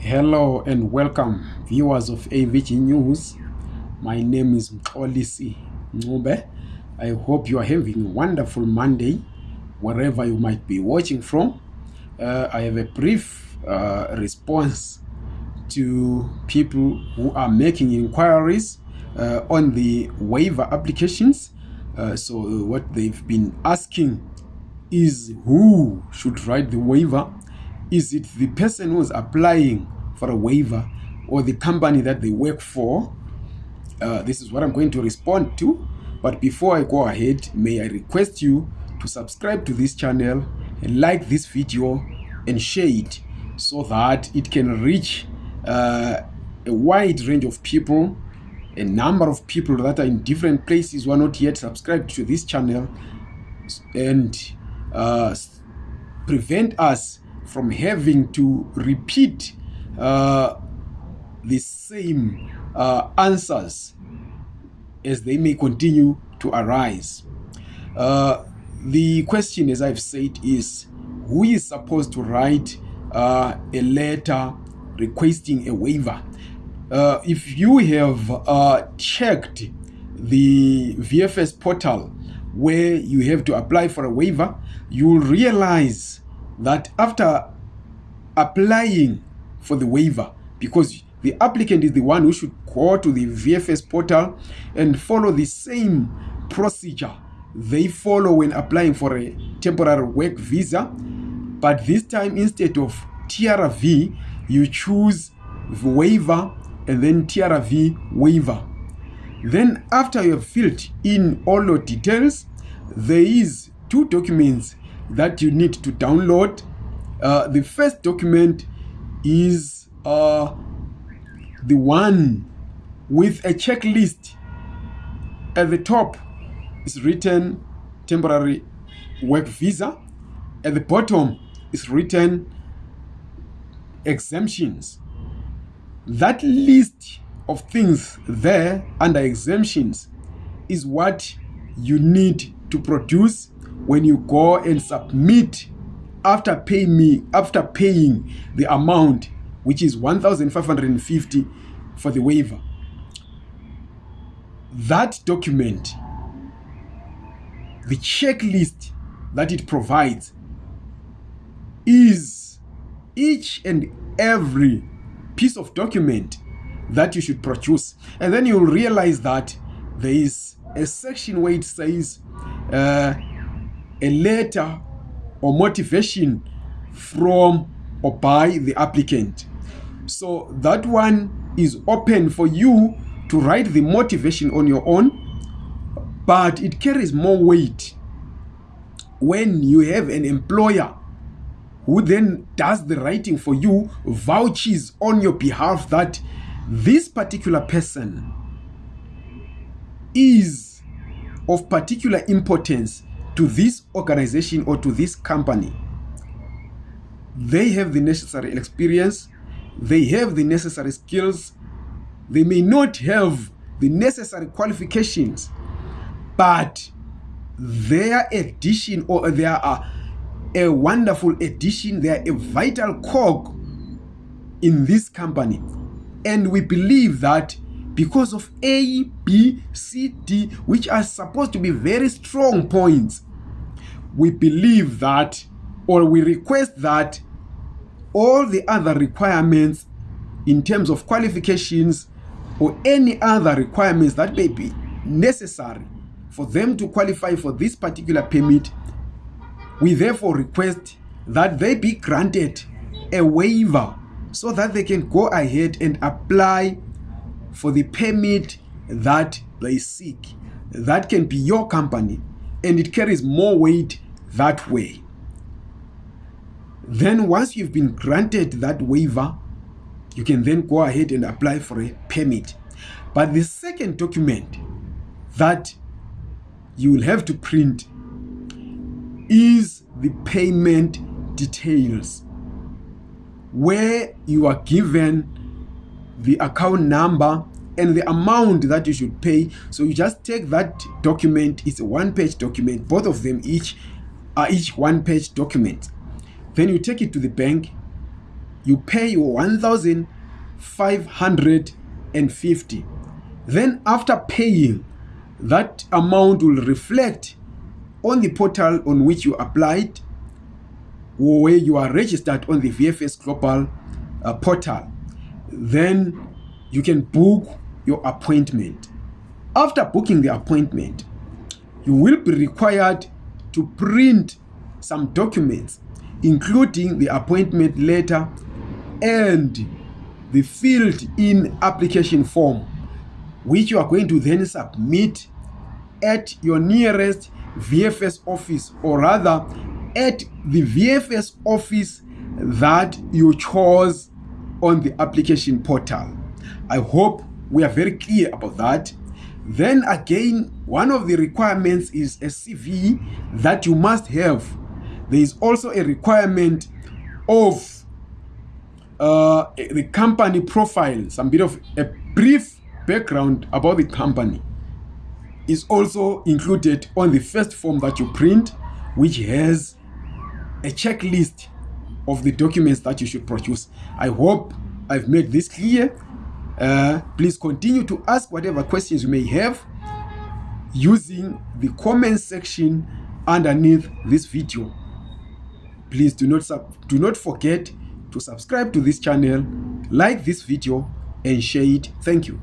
Hello and welcome, viewers of AVG News. My name is Mxolisi Ncube. I hope you are having a wonderful Monday, wherever you might be watching from. Uh, I have a brief uh, response to people who are making inquiries uh, on the waiver applications. Uh, so, uh, what they've been asking is who should write the waiver is it the person who's applying for a waiver or the company that they work for? Uh, this is what I'm going to respond to. But before I go ahead, may I request you to subscribe to this channel and like this video and share it so that it can reach uh, a wide range of people, a number of people that are in different places who are not yet subscribed to this channel and uh, prevent us from having to repeat uh, the same uh, answers as they may continue to arise. Uh, the question, as I've said, is who is supposed to write uh, a letter requesting a waiver? Uh, if you have uh, checked the VFS portal where you have to apply for a waiver, you will realize that after applying for the waiver, because the applicant is the one who should go to the VFS portal and follow the same procedure they follow when applying for a temporary work visa. But this time, instead of TRV, you choose waiver and then TRV waiver. Then after you have filled in all your details, there is two documents that you need to download. Uh, the first document is uh, the one with a checklist. At the top is written temporary work visa. At the bottom is written exemptions. That list of things there under exemptions is what you need to produce when you go and submit after paying me after paying the amount which is 1550 for the waiver. That document the checklist that it provides is each and every piece of document that you should produce. And then you'll realize that there is a section where it says uh, a letter or motivation from or by the applicant. So that one is open for you to write the motivation on your own, but it carries more weight when you have an employer who then does the writing for you, vouches on your behalf that this particular person is of particular importance to this organization or to this company. They have the necessary experience, they have the necessary skills, they may not have the necessary qualifications, but their addition or they are uh, a wonderful addition, they are a vital cog in this company. And we believe that because of A, B, C, D, which are supposed to be very strong points, we believe that or we request that all the other requirements in terms of qualifications or any other requirements that may be necessary for them to qualify for this particular permit, we therefore request that they be granted a waiver so that they can go ahead and apply for the permit that they seek. That can be your company and it carries more weight that way. Then once you've been granted that waiver, you can then go ahead and apply for a permit. But the second document that you will have to print is the payment details where you are given the account number and the amount that you should pay. So you just take that document it's a one page document both of them each are each one page document then you take it to the bank you pay 1550 then after paying that amount will reflect on the portal on which you applied or where you are registered on the VFS Global uh, portal. Then you can book your appointment. After booking the appointment, you will be required to print some documents, including the appointment letter and the filled in application form, which you are going to then submit at your nearest VFS office or rather at the VFS office that you chose on the application portal. I hope we are very clear about that. Then again, one of the requirements is a CV that you must have. There is also a requirement of uh, the company profile, some bit of a brief background about the company is also included on the first form that you print, which has a checklist of the documents that you should produce. I hope I've made this clear. Uh, please continue to ask whatever questions you may have using the comment section underneath this video. Please do not, do not forget to subscribe to this channel, like this video, and share it. Thank you.